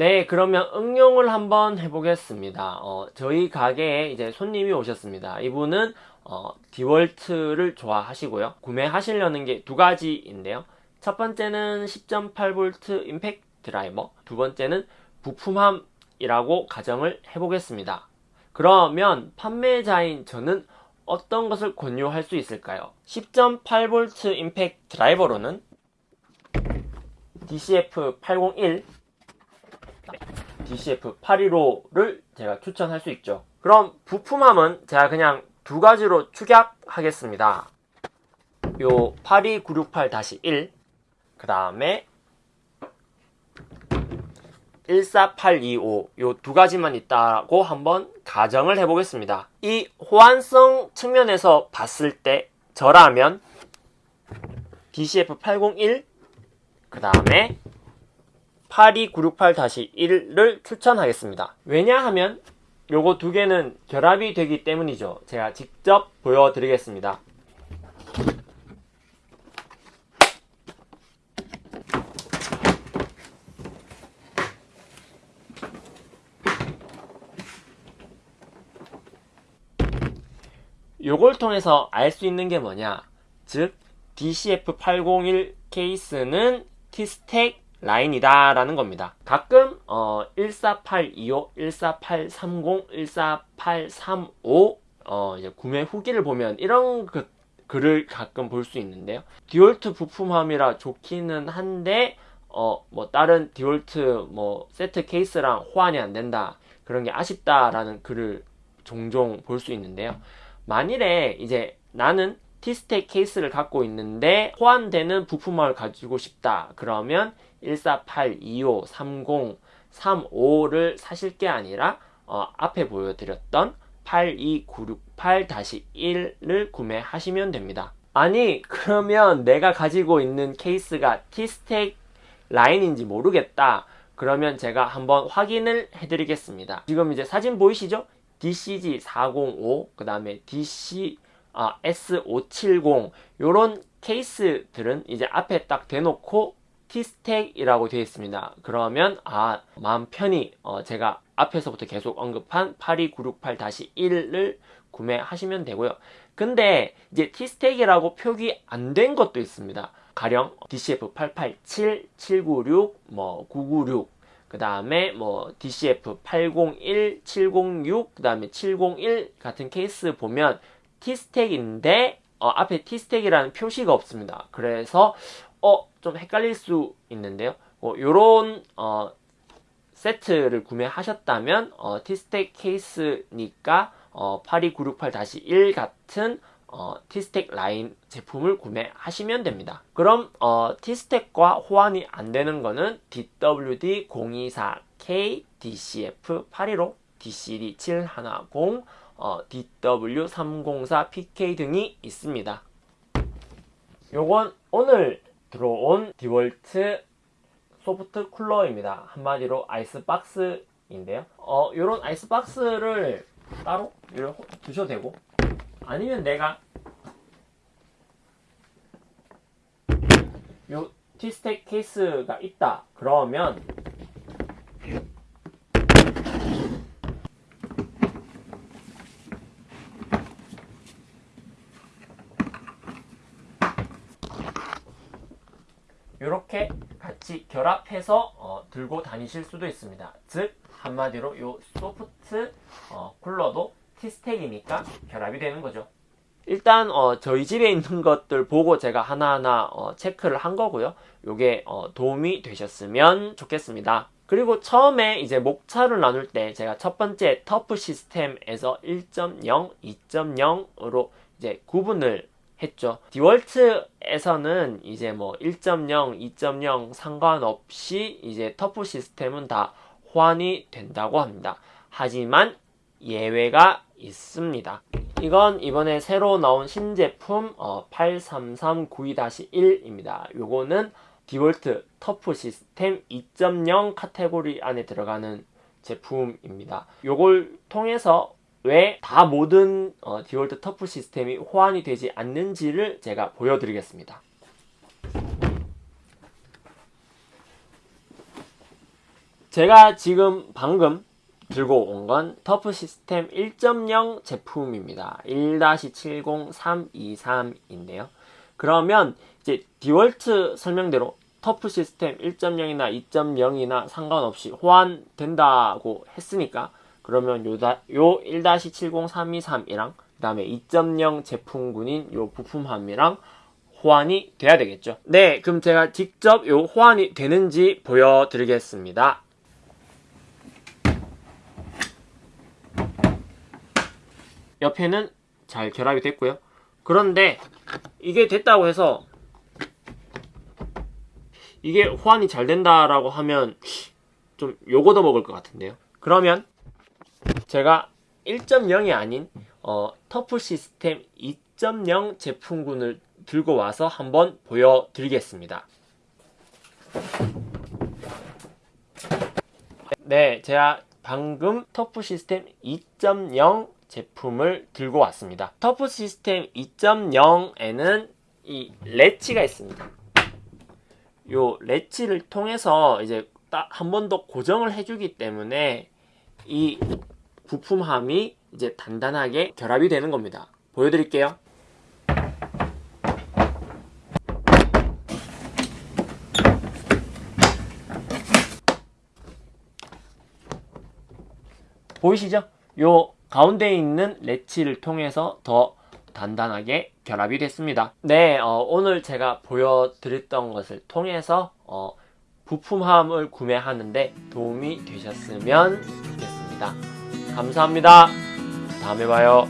네, 그러면 응용을 한번 해보겠습니다. 어, 저희 가게에 이제 손님이 오셨습니다. 이분은 어, 디월트를 좋아하시고요. 구매하시려는 게 두 가지인데요. 첫 번째는 10.8V 임팩트 드라이버, 두 번째는 부품함이라고 가정을 해보겠습니다. 그러면 판매자인 저는 어떤 것을 권유할 수 있을까요? 10.8V 임팩트 드라이버로는 DCF801, DCF815를 제가 추천할 수 있죠. 그럼 부품함은 제가 그냥 두 가지로 축약하겠습니다. 요 82968-1, 그 다음에 14825, 요 두 가지만 있다고 한번 가정을 해보겠습니다. 이 호환성 측면에서 봤을 때 저라면 DCF801, 그 다음에 82968-1을 추천하겠습니다. 왜냐하면 요거 두 개는 결합이 되기 때문이죠. 제가 직접 보여드리겠습니다. 요걸 통해서 알 수 있는 게 뭐냐 즉 DCF801 케이스는 T스택 라인이다 라는 겁니다. 가끔 어, 14825, 14830, 14835 어, 이제 구매 후기를 보면 이런 그, 글을 가끔 볼 수 있는데요. 디월트 부품함이라 좋기는 한데 어, 뭐 다른 디월트 뭐 세트 케이스랑 호환이 안 된다 그런 게 아쉽다라는 글을 종종 볼 수 있는데요. 만일에 이제 나는 T스택 케이스를 갖고 있는데 호환되는 부품을 가지고 싶다 그러면 148, 25, 30, 35를 사실 게 아니라 어, 앞에 보여드렸던 82968-1을 구매하시면 됩니다. 아니 그러면 내가 가지고 있는 케이스가 T스택 라인인지 모르겠다. 그러면 제가 한번 확인을 해드리겠습니다. 지금 이제 사진 보이시죠? DCG405, 그 다음에 DC 아, S570 요런 케이스들은 이제 앞에 딱 대놓고 T스택이라고 되어 있습니다. 그러면 아 마음 편히 어, 제가 앞에서부터 계속 언급한 82968-1을 구매하시면 되고요. 근데 이제 T스택이라고 표기 안 된 것도 있습니다. 가령 DCF887, 796, 뭐 996, 그 다음에 뭐 DCF 801, 706, 그 다음에 701 같은 케이스 보면 T스택인데 어, 앞에 T스택이라는 표시가 없습니다. 그래서 어, 좀 헷갈릴 수 있는데요. 뭐 요런 어, 세트를 구매하셨다면 어, T스택 케이스니까 어, 82968-1 같은 어, T스택 라인 제품을 구매하시면 됩니다. 그럼 어, T스택과 호환이 안 되는 거는 DWD024K, DCF815, DCD710, 어, DW304PK 등이 있습니다. 요건 오늘 들어온 디월트 soft cooler입니다. 한마디로 아이스박스인데요. 어, 요런 아이스박스를 따로 두셔도 되고 아니면 내가 요 T스택 케이스가 있다 그러면 이렇게 같이 결합해서 어, 들고 다니실 수도 있습니다 즉 한마디로 요 소프트 어, 쿨러도 T스택이니까 결합이 되는 거죠. 일단 어, 저희 집에 있는 것들 보고 제가 하나하나 어, 체크를 한 거고요. 요게 어, 도움이 되셨으면 좋겠습니다. 그리고 처음에 이제 목차를 나눌 때 제가 첫 번째 터프 시스템에서 1.0, 2.0으로 이제 구분을 했죠. 디월트에서는 이제 뭐 1.0, 2.0 상관없이 이제 터프 시스템은 다 호환이 된다고 합니다. 하지만 예외가 있습니다. 이건 이번에 새로 나온 신제품 어, 83392-1입니다. 요거는 디월트 터프 시스템 2.0 카테고리 안에 들어가는 제품입니다. 요걸 통해서 왜 다 모든 어, 디월트 터프 시스템이 호환이 되지 않는지를 제가 보여드리겠습니다. 제가 지금 방금 들고 온 건 터프 시스템 1.0 제품입니다. 1-70323인데요. 그러면 이제 디월트 설명대로 터프 시스템 1.0이나 2.0이나 상관없이 호환된다고 했으니까 그러면 요, 다- 요 1-70323이랑 그 다음에 2.0 제품군인 요 부품함이랑 호환이 돼야 되겠죠. 네, 그럼 제가 직접 요 호환이 되는지 보여드리겠습니다. 옆에는 잘 결합이 됐고요. 그런데 이게 됐다고 해서 이게 호환이 잘 된다라고 하면 좀 요거도 먹을 것 같은데요. 그러면 제가 1.0이 아닌 어, 터프 시스템 2.0 제품군을 들고 와서 한번 보여드리겠습니다. 네, 제가 방금 터프 시스템 2.0 제품을 들고 왔습니다. 터프 시스템 2.0에는 이 레치가 있습니다. 요 레치를 통해서 이제 딱 한 번 더 고정을 해주기 때문에 이 부품함이 이제 단단하게 결합이 되는 겁니다. 보여드릴게요. 보이시죠? 요 가운데 있는 레치를 통해서 더 단단하게 결합이 됐습니다. 네, 어, 오늘 제가 보여드렸던 것을 통해서 어, 부품함을 구매하는데 도움이 되셨으면 좋겠습니다. 감사합니다. 다음에 봐요.